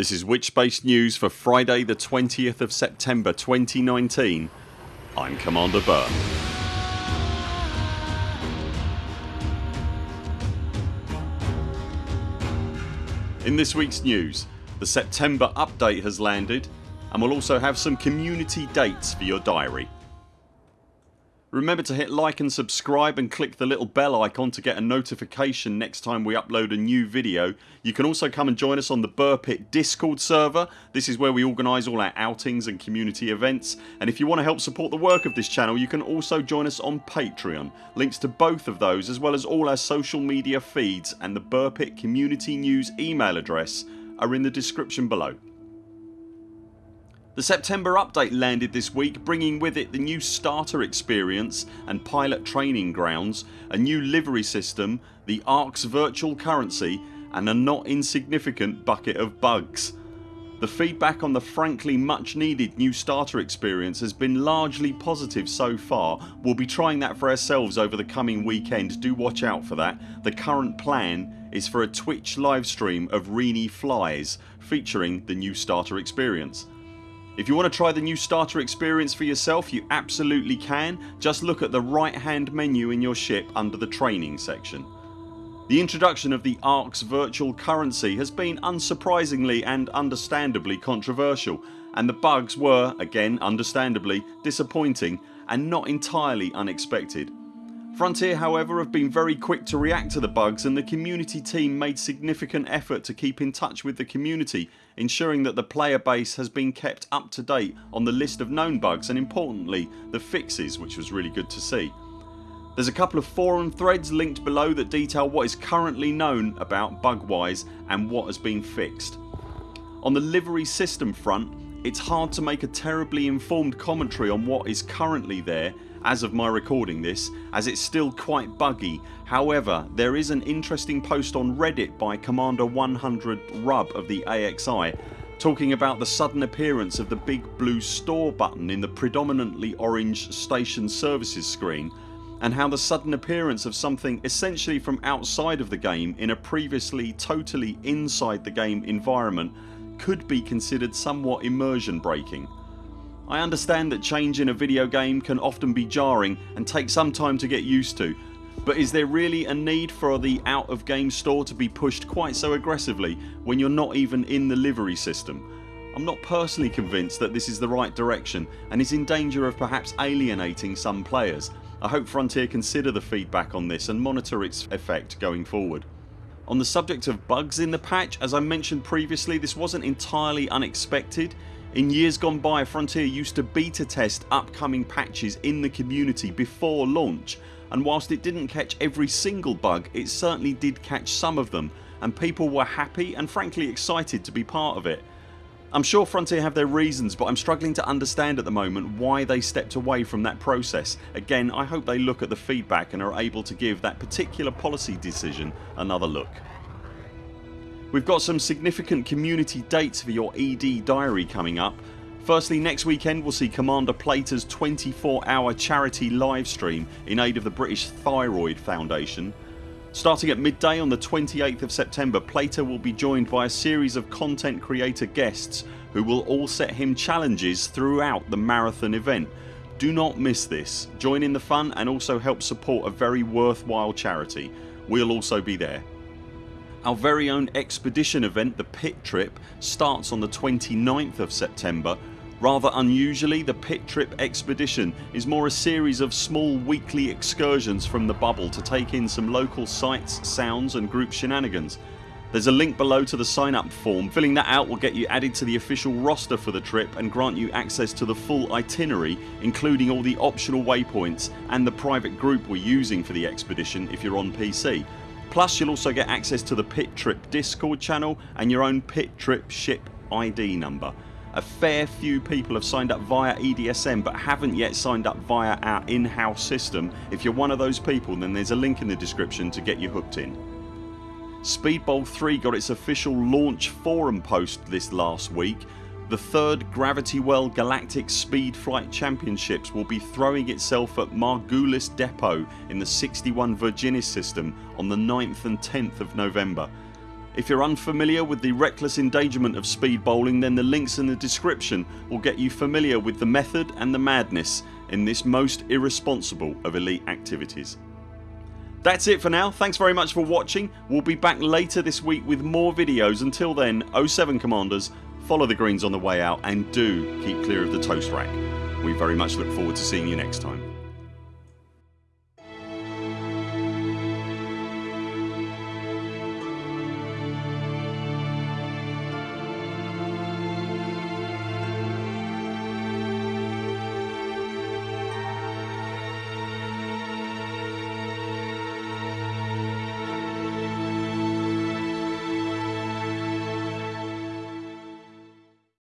This is Witchspace News for Friday the 20th of September 2019 I'm Commander Buur. In this weeks news the September update has landed and we'll also have some community dates for your diary. Remember to hit like and subscribe and click the little bell icon to get a notification next time we upload a new video. You can also come and join us on the Buur Pit discord server. This is where we organise all our outings and community events and if you want to help support the work of this channel you can also join us on Patreon. Links to both of those as well as all our social media feeds and the Buur Pit community news email address are in the description below. The September update landed this week bringing with it the new starter experience and pilot training grounds, a new livery system, the ARX virtual currency and a not insignificant bucket of bugs. The feedback on the frankly much needed new starter experience has been largely positive so far. We'll be trying that for ourselves over the coming weekend, do watch out for that. The current plan is for a Twitch livestream of Reenie Flies featuring the new starter experience. If you want to try the new starter experience for yourself you absolutely can. Just look at the right hand menu in your ship under the training section. The introduction of the ARX virtual currency has been unsurprisingly and understandably controversial and the bugs were, again understandably, disappointing and not entirely unexpected. Frontier however have been very quick to react to the bugs and the community team made significant effort to keep in touch with the community ensuring that the player base has been kept up to date on the list of known bugs and importantly the fixes which was really good to see. There's a couple of forum threads linked below that detail what is currently known about bug wise and what has been fixed. On the livery system front it's hard to make a terribly informed commentary on what is currently there as of my recording this as it's still quite buggy. However there is an interesting post on reddit by Commander 100 Rub of the AXI talking about the sudden appearance of the big blue store button in the predominantly orange station services screen and how the sudden appearance of something essentially from outside of the game in a previously totally inside the game environment could be considered somewhat immersion breaking. I understand that change in a video game can often be jarring and take some time to get used to but is there really a need for the out of game store to be pushed quite so aggressively when you're not even in the livery system? I'm not personally convinced that this is the right direction and is in danger of perhaps alienating some players. I hope Frontier consider the feedback on this and monitor its effect going forward. On the subject of bugs in the patch as I mentioned previously this wasn't entirely unexpected. In years gone by Frontier used to beta test upcoming patches in the community before launch and whilst it didn't catch every single bug it certainly did catch some of them and people were happy and frankly excited to be part of it. I'm sure Frontier have their reasons but I'm struggling to understand at the moment why they stepped away from that process. Again I hope they look at the feedback and are able to give that particular policy decision another look. We've got some significant community dates for your ED diary coming up. Firstly next weekend we'll see Commander Plater's 24 hour charity livestream in aid of the British Thyroid Foundation. Starting at midday on the 28th of September Plater will be joined by a series of content creator guests who will all set him challenges throughout the marathon event. Do not miss this. Join in the fun and also help support a very worthwhile charity. We'll also be there. Our very own expedition event the Pit Trip starts on the 29th of September Rather unusually the Pit Trip expedition is more a series of small weekly excursions from the bubble to take in some local sights, sounds and group shenanigans. There's a link below to the sign up form. Filling that out will get you added to the official roster for the trip and grant you access to the full itinerary including all the optional waypoints and the private group we're using for the expedition if you're on PC. Plus you'll also get access to the Pit Trip discord channel and your own Pit Trip ship ID number. A fair few people have signed up via EDSM but haven't yet signed up via our in-house system. If you're one of those people then there's a link in the description to get you hooked in. Speedbowl 3 got its official launch forum post this last week. The third Gravity Well Galactic Speed Flight Championships will be throwing itself at Margulis Depot in the 61 Virginis system on the 9th and 10th of November. If you're unfamiliar with the reckless endangerment of speed bowling then the links in the description will get you familiar with the method and the madness in this most irresponsible of elite activities. That's it for now. Thanks very much for watching. We'll be back later this week with more videos. Until then 0 7 CMDRs follow the greens on the way out and do keep clear of the toast rack. We very much look forward to seeing you next time.